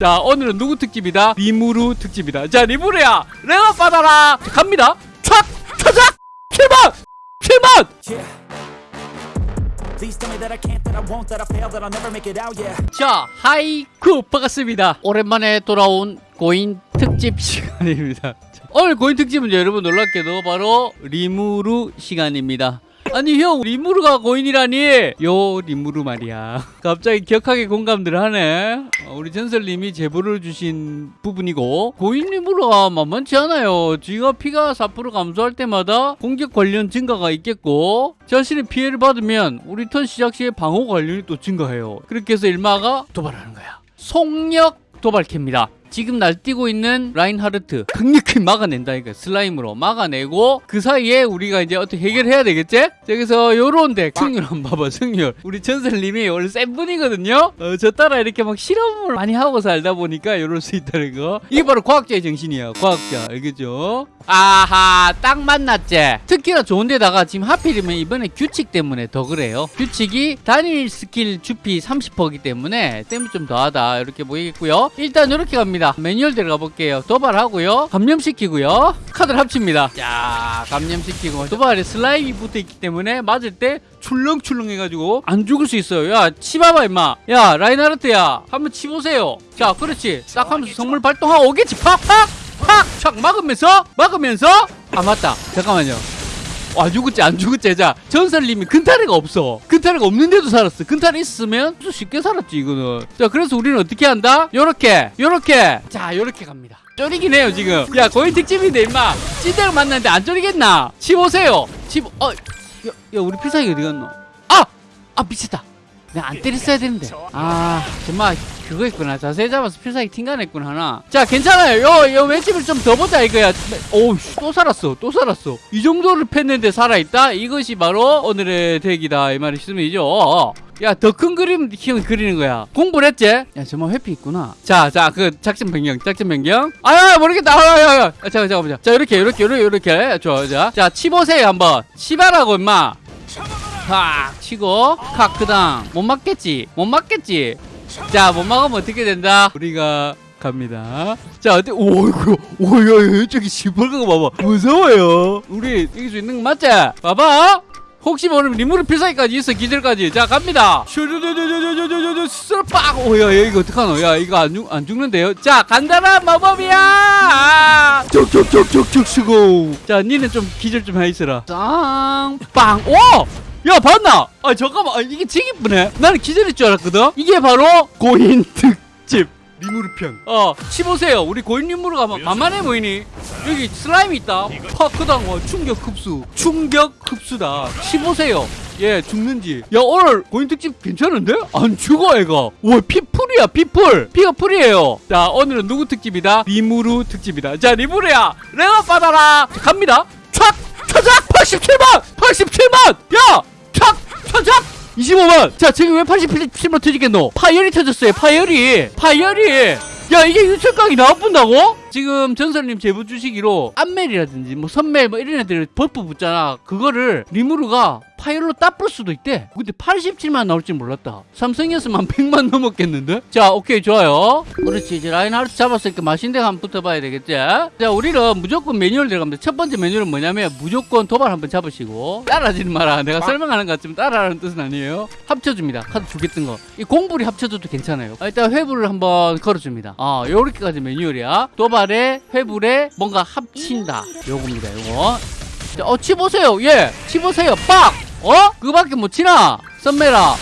자 오늘은 누구 특집이다? 리무르 특집이다. 자 리무르야 내가 받아라. 자, 갑니다. 촥 차작 킬만 킬만! Yeah. Please tell me that I can't, that I won't, that I fail, that I'll never make it out, yeah. 자 하이쿠 반갑습니다. 오랜만에 돌아온 고인 특집 시간입니다. 자, 오늘 고인 특집은 여러분 놀랍게도 바로 리무르 시간입니다 아니 형 리무르가 고인이라니? 요 리무르 말이야. 갑자기 격하게 공감들 하네. 어, 우리 전설님이 제보를 주신 부분이고 고인 리무르가 만만치 않아요. 지가 피가 4% 감소할 때마다 공격 관련 증가가 있겠고 자신의 피해를 받으면 우리 턴 시작 시에 방어 관련이 또 증가해요. 그렇게 해서 일마가 도발하는 거야. 속력 도발캐입니다. 지금 날뛰고 있는 라인하르트 강력히 막아낸다. 이거 슬라임으로 막아내고 그 사이에 우리가 이제 어떻게 해결해야 되겠지? 자, 그래서 요런 데 승률 한번 봐봐 승률. 우리 전설님이 원래 센 분이거든요? 어, 저 따라 이렇게 막 실험을 많이 하고 살다 보니까 이럴 수 있다는 거. 이게 바로 과학자의 정신이야 과학자. 알겠죠? 아하 딱 만났지? 특히나 좋은데다가 지금 하필이면 이번에 규칙 때문에 더 그래요. 규칙이 단일 스킬 주피 30%이기 때문에 땜이 좀 더하다. 이렇게 보이겠고요. 일단 이렇게 갑니다 매뉴얼 들어가 볼게요. 도발하고요. 감염시키고요. 카드를 합칩니다. 자 감염시키고. 도발에 슬라임이 붙어있기 때문에 맞을 때 출렁출렁 해가지고 안 죽을 수 있어요. 야 치봐봐 임마. 야 라인하르트야. 한번 치보세요. 자 그렇지. 딱 하면서 성물 발동하고 오겠지. 팍팍 팍착 막으면서 막으면서. 아 맞다. 잠깐만요 아 죽었지 안 죽었지 자 전설님이 근타레가 없어. 근타레가 없는데도 살았어. 근타레 있으면 쉽게 살았지 이거는. 자 그래서 우리는 어떻게 한다? 요렇게 요렇게. 자 요렇게 갑니다. 쫄이긴 해요 지금. 야 거의 특집인데 임마. 찐대로 만났는데 안 쫄이겠나? 치보세요. 치보 어야 야, 우리 필살기 어디 갔노? 아아 미쳤다. 내가 안 때렸어야 되는데. 아 정말 그거 있구나. 자세히 잡아서 필살기 튕겨냈구나 하나. 자 괜찮아요. 요, 요 맷집을 좀 더 보자 이거야. 오우 또 살았어 또 살았어. 이 정도를 팼는데 살아있다? 이것이 바로 오늘의 덱이다 이 말이시죠. 야 더 큰 그림 형 그리는 거야. 공부를 했지? 야 정말 회피 있구나. 자 자 그 작전 변경 작전 변경. 아야 모르겠다. 아야야 아, 잠깐 잠깐 보자. 자 이렇게 이렇게 이렇게 이렇게. 좋아 자 자 치보세요 한번. 치바라고 임마. 팍 치고 카크당 못 맞겠지? 못 맞겠지 자 못 막으면 어떻게 된다 우리가 갑니다 자 어때 오이구 오야 저기 시뻘건 거 봐봐 무서워요 우리 이길 수 있는 거 맞지 봐봐 혹시 모르면 리무르 필살기까지 있어 기절까지 자 갑니다 빡 오야 이거 어떡하노 야 이거 안, 죽, 안 죽는데요 자 간단한 마법이야 쭉쭉쭉쭉쭉 쓰고 자 니는 좀 기절 좀 해있어라 짱빵 오! 야 봤나? 아 잠깐만. 아, 이게 이쁘네. 나는 기절일 줄 알았거든? 이게 바로 고인 특집. 리무르 편. 어 치보세요. 우리 고인 리무르가 막 만만해 보이니? 여기 슬라임이 있다. 파크당 와 충격 흡수. 충격 흡수다. 치보세요. 예 죽는지. 야 오늘 고인 특집 괜찮은데? 안 죽어 애가. 와 피풀이야 피풀 피가 풀이에요. 자 오늘은 누구 특집이다? 리무르 특집이다. 자 리무르야 내가 받아라. 자, 갑니다. 촥 차작 87만! 87만! 야! 촥 차작 25만! 자 지금 왜 87만 터지겠노? 파열이 터졌어요 파열이 파열이 야 이게 유철각이 나와본다고? 지금 전설님 제보 주시기로 안멜이라든지 뭐 선멜 뭐 이런 애들 buff 붙잖아. 그거를 리무르가 파열로 따뿔 수도 있대. 근데 87만 나올 줄 몰랐다. 삼성이었으면 한 100만 넘었겠는데? 자 오케이 좋아요. 그렇지 이제 라인하르트 잡았으니까 맛있는 데 한번 붙어봐야 되겠지? 자 우리는 무조건 매뉴얼 들어갑니다. 첫 번째 매뉴얼은 뭐냐면 무조건 도발 한번 잡으시고 따라하지는 마라. 내가 설명하는 것 같지만 따라하는 뜻은 아니에요. 합쳐줍니다. 카드 두개뜬 거. 이 공불이 합쳐줘도 괜찮아요. 아, 일단 회불을 한번 걸어줍니다 아 요렇게까지 매뉴얼이야. 도발에 회불에 뭔가 합친다. 요겁니다 요거. 자, 어 치보세요. 예 치보세요. 빡! 어? 그거밖에 못 치나? 썸메라.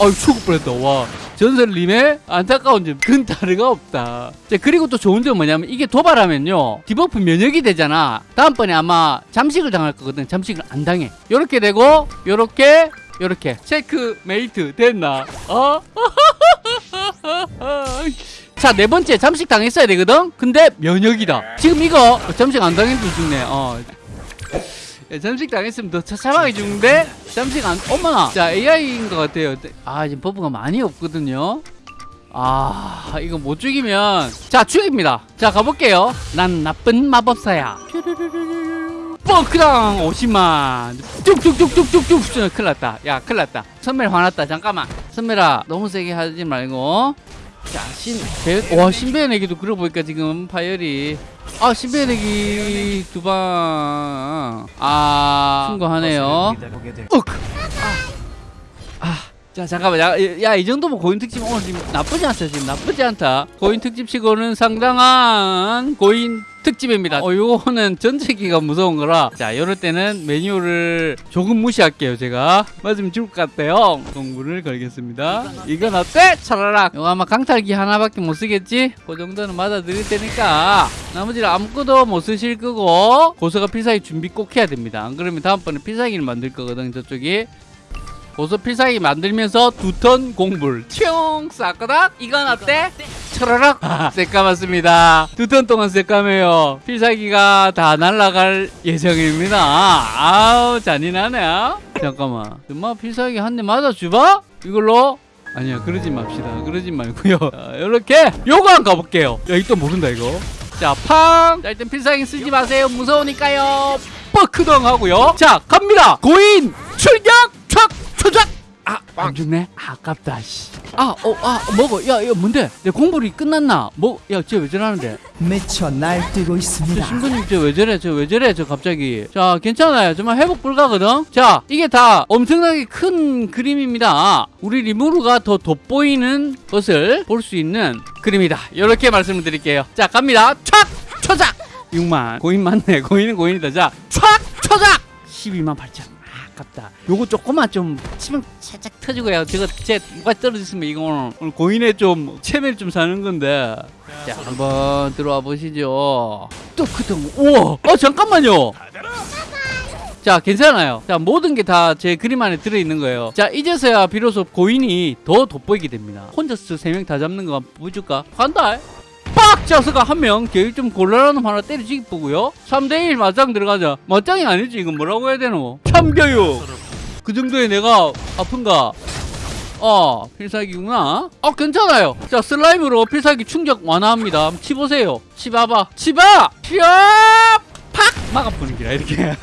어이 죽을 뻔했다. 와. 전설님의 안타까운 점 근다르가 없다. 자 그리고 또 좋은 점은 뭐냐면 이게 도발하면요 debuff 면역이 되잖아. 다음번에 아마 잠식을 당할 거거든. 잠식을 안 당해. 요렇게 되고 요렇게 요렇게. 체크 메이트 됐나? 어? 자, 네 번째 잠식 당했어야 되거든? 근데 면역이다. 지금 이거 잠식 안 당해도 죽네. 어. 야, 잠식 당했으면 더 처참하게 죽는데 잠식 안 어머나. 자 AI인 것 같아요. 아 지금 버프가 많이 없거든요. 아 이거 못 죽이면. 자 죽입니다. 자 가볼게요. 난 나쁜 마법사야. 뻥크당! 50만. 쭉쭉쭉쭉쭉쭉 큰일 났다. 야 큰일 났다. 선멜 화났다. 잠깐만. 선멜아 너무 세게 하지 말고 자, 신, 배, 와, 신배내기도 그러고 보니까 지금 파열이. 아, 신배내기 두 방. 아, 신고하네요. 욱! 아, 아, 자, 잠깐만. 야, 야, 이 정도면 고인 특집 오늘 지금 나쁘지 않다. 지금 나쁘지 않다. 고인 특집 치고는 상당한 고인 특집입니다. 어, 요거는 전체기가 무서운 거라. 자, 요럴 때는 메뉴를 조금 무시할게요, 제가. 맞으면 죽을 것 같아요. 공부를 걸겠습니다. 이건 어때? 차라락. 요거 아마 강탈기 하나밖에 못 쓰겠지? 그 정도는 맞아 드릴 테니까. 나머지는 아무것도 못 쓰실 거고, 고서가 필살기 준비 꼭 해야 됩니다. 안 그러면 다음번에 필살기를 만들 거거든, 저쪽이. 고서 필살기 만들면서 두턴 공불. 총 싹가닥! 이건 어때? 차라락! 새까맣습니다. 두 턴 동안 새까매요. 필살기가 다 날아갈 예정입니다. 아우 잔인하네. 잠깐만. 엄마 필살기 한 대 맞아주봐? 이걸로? 아니야 그러지 맙시다. 그러지 말고요. 자, 이렇게 요거 한 가볼게요. 야 이거 모른다 이거. 자팡! 자 일단 필살기 쓰지 마세요. 무서우니까요. 뻐크덩 하고요. 자 갑니다. 고인 출격 촥 초작 아, 안 죽네? 아, 아깝다, 씨. 아, 어, 아, 먹어. 야, 이거 뭔데? 내 공불이 끝났나? 뭐, 야, 쟤 왜 저러는데? 미쳐 날뛰고 저 있습니다. 신부님, 저왜 저래? 저왜 저래? 저 갑자기. 자, 괜찮아요. 정말 회복 불가거든? 자, 이게 다 엄청나게 큰 그림입니다. 우리 리무르가 더 돋보이는 것을 볼 수 있는 그림이다. 이렇게 말씀을 드릴게요. 자, 갑니다. 촥! 초작! 6만. 고인 맞네. 고인은 고인이다. 자, 촥! 초작! 12만 8천. 아깝다. 요거 조금만 좀 치면 살짝 터지고요. 저거 제 누가 떨어졌으면 이거 오늘, 고인의 좀 체면을 좀 사는 건데. 자, 한번 들어와 보시죠. 또 그동 우와. 어 잠깐만요. 자, 괜찮아요. 자, 모든 게 다 제 그림 안에 들어 있는 거예요. 자, 이제서야 비로소 고인이 더 돋보이게 됩니다. 혼자서 세 명 다 잡는 거 보여줄까? 간다. 빡! 자서가 한 명, 계획 좀 곤란한 놈 하나 때려주기 보고요. 3대1 맞짱 들어가자. 맞짱이 아니지, 이건 뭐라고 해야 되노? 참교육! 그 정도에 내가 아픈가? 어, 필살기구나. 어, 괜찮아요. 자, 슬라임으로 필살기 충격 완화합니다. 치보세요. 치봐봐. 치봐! 피어! 팍! 막아보는 기라, 이렇게.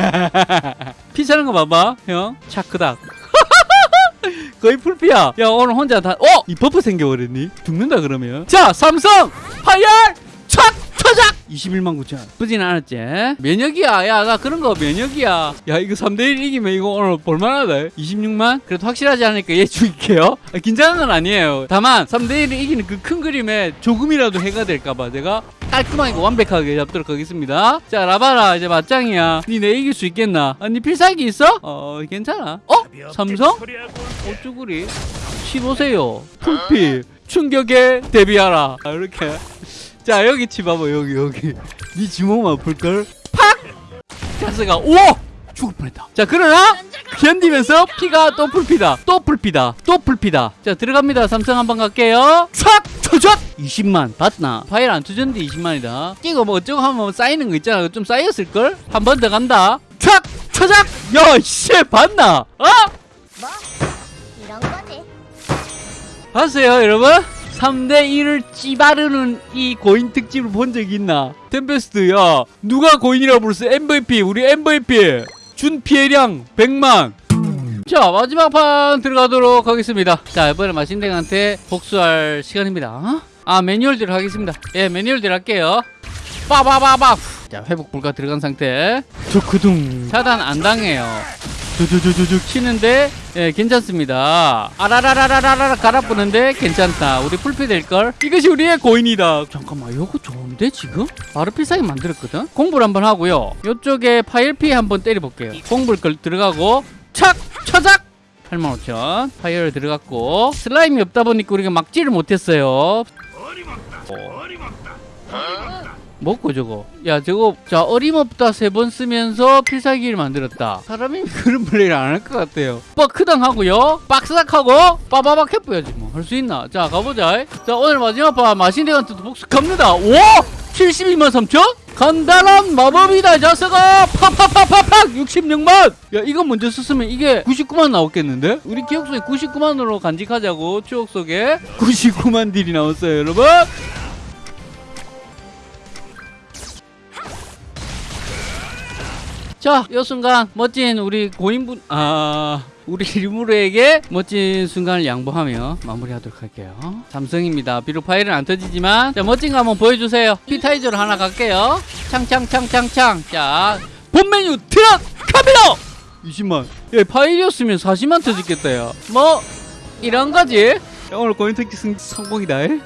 피차는 거 봐봐, 형. 차크닥. 거의 full피야. 야, 오늘 혼자 다, 어! 이 buff 생겨버렸니? 죽는다, 그러면. 자, 삼성! 파열! 촥! 초작! 21만 9천. 부진 않았지? 면역이야. 야, 나 그런 거 면역이야. 야, 이거 3대1 이기면 이거 오늘 볼만하다. 26만? 그래도 확실하지 않으니까 얘 죽일게요. 아, 긴장한 건 아니에요. 다만, 3대1을 이기는 그 큰 그림에 조금이라도 해가 될까봐 제가 깔끔하게 완벽하게 잡도록 하겠습니다. 자, 라바라, 이제 맞짱이야. 니내 이길 수 있겠나? 아, 니 필살기 있어? 어, 괜찮아. 어? 삼성? 어쭈구리? 치보세요. 풀피. 충격에 대비하라. 아, 이렇게. 자, 여기 치봐봐, 여기, 여기. 니 지몸 아플걸? 팍! 자스가, 우와! 죽을 뻔했다. 자, 그러나, 견디면서 피가 또 풀피다. 또 풀피다. 또 풀피다. 자, 들어갑니다. 삼성 한번 갈게요. 싹! 초젓! 20만. 봤나? 파일 안 투졌는데 20만이다. 이거 뭐 어쩌고 하면 뭐 쌓이는 거 있잖아. 좀 쌓였을걸? 한 번 더 간다. 촥! 초작! 야, 씨, 봤나? 어? 뭐. 봤어요, 여러분? 3대1을 찌바르는 이 고인 특집을 본적 있나? 템페스트, 야, 누가 고인이라고 불렀어? MVP, 우리 MVP. 준 피해량 100만. 자, 마지막 판 들어가도록 하겠습니다. 자, 이번에 마신댕한테 복수할 시간입니다. 어? 아, 매뉴얼 대로 하겠습니다. 예, 매뉴얼 대로 할게요. 빠바바바. 자, 회복 불가 들어간 상태. 두크둥. 차단 안 당해요. 두두두두둑 치는데 예, 괜찮습니다. 아라라라라라라 갈아뿌는데 괜찮다. 우리 full피 될걸? 이것이 우리의 고인이다. 잠깐만, 이거 좋은데 지금? 바로 필살기 만들었거든? 공불을 한번 하고요. 이쪽에 파열 피 한번 때려볼게요. 공불을 걸 들어가고 착! 처작! 85,000 파열 들어갔고 슬라임이 없다 보니까 우리가 막지를 못했어요 먹고 저거. 야 저거 자 어림없다 세 번 쓰면서 필살기를 만들었다. 사람이 그런 플레이를 안 할 것 같아요. 뻑크당 하고요. 박스닥 하고 빠바박 해보야지 뭐. 할 수 있나? 자 가보자. 자 오늘 마지막 판 마신대한테도 복수 갑니다. 와 72만 3천? 간단한 마법이다 자석아! 팍팍팍팍팍! 66만! 야 이거 먼저 썼으면 이게 99만 나왔겠는데? 우리 기억 속에 99만으로 간직하자고 추억 속에. 99만 딜이 나왔어요 여러분 자, 이 순간 멋진 우리 고인분 아 우리 리무르에게 멋진 순간을 양보하며 마무리하도록 할게요. 삼성입니다. 비록 파일은 안 터지지만 자, 멋진 거 한번 보여주세요. 피타이저로 하나 갈게요. 창창창창창. 자, 본 메뉴 들어갑니다. 20만. 예, 파일이었으면 40만 터졌겠다. 야. 뭐 이런 거지. 야, 오늘 고인 특기 승 성공이다. 에?